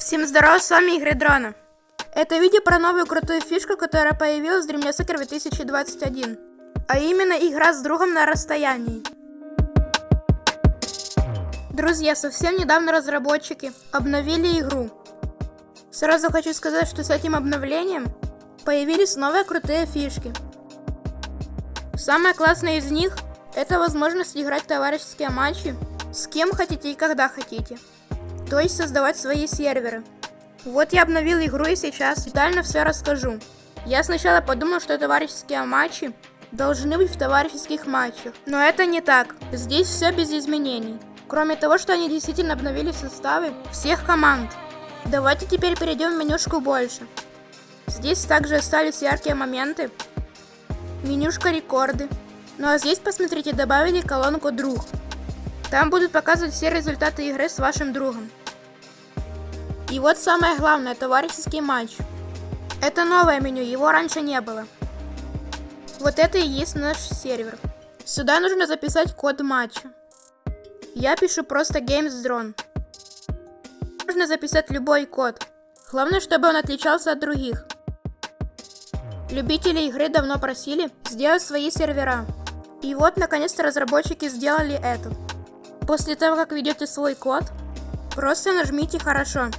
Всем здорово, с вами Игорь Дрона. Это видео про новую крутую фишку, которая появилась в Dream Soccer 2021. А именно игра с другом на расстоянии. Друзья, совсем недавно разработчики обновили игру. Сразу хочу сказать, что с этим обновлением появились новые крутые фишки. Самое классное из них это возможность играть товарищеские матчи с кем хотите и когда хотите то есть создавать свои серверы. Вот я обновил игру и сейчас детально все расскажу. Я сначала подумал, что товарищеские матчи должны быть в товарищеских матчах, но это не так. Здесь все без изменений. Кроме того, что они действительно обновили составы всех команд. Давайте теперь перейдем в менюшку больше. Здесь также остались яркие моменты. Менюшка рекорды. Ну а здесь, посмотрите, добавили колонку друг. Там будут показывать все результаты игры с вашим другом. И вот самое главное, товарищеский матч. Это новое меню, его раньше не было. Вот это и есть наш сервер. Сюда нужно записать код матча. Я пишу просто Games Drone. Можно записать любой код. Главное, чтобы он отличался от других. Любители игры давно просили сделать свои сервера. И вот, наконец-то, разработчики сделали это. После того, как введете свой код, просто нажмите «Хорошо».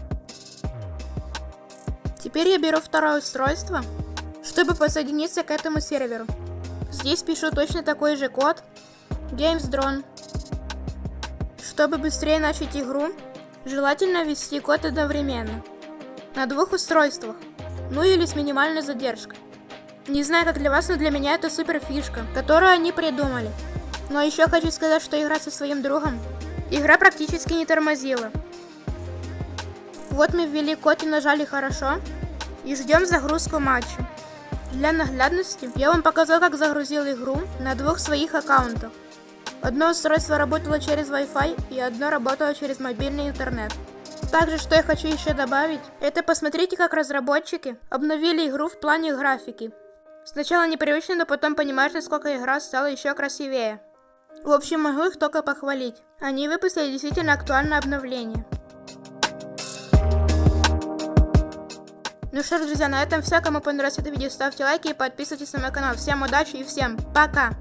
Теперь я беру второе устройство, чтобы подсоединиться к этому серверу. Здесь пишу точно такой же код Games Drone. Чтобы быстрее начать игру, желательно ввести код одновременно. На двух устройствах, ну или с минимальной задержкой. Не знаю как для вас, но для меня это супер фишка, которую они придумали. Но еще хочу сказать, что игра со своим другом, игра практически не тормозила. Вот мы ввели код и нажали «Хорошо» и ждем загрузку матча. Для наглядности я вам показал, как загрузил игру на двух своих аккаунтах. Одно устройство работало через Wi-Fi и одно работало через мобильный интернет. Также, что я хочу еще добавить, это посмотрите, как разработчики обновили игру в плане графики. Сначала непривычно, но потом понимаешь, насколько игра стала еще красивее. В общем, могу их только похвалить. Они выпустили действительно актуальное обновление. Ну что ж, друзья, на этом все. Кому понравилось это видео, ставьте лайки и подписывайтесь на мой канал. Всем удачи и всем пока!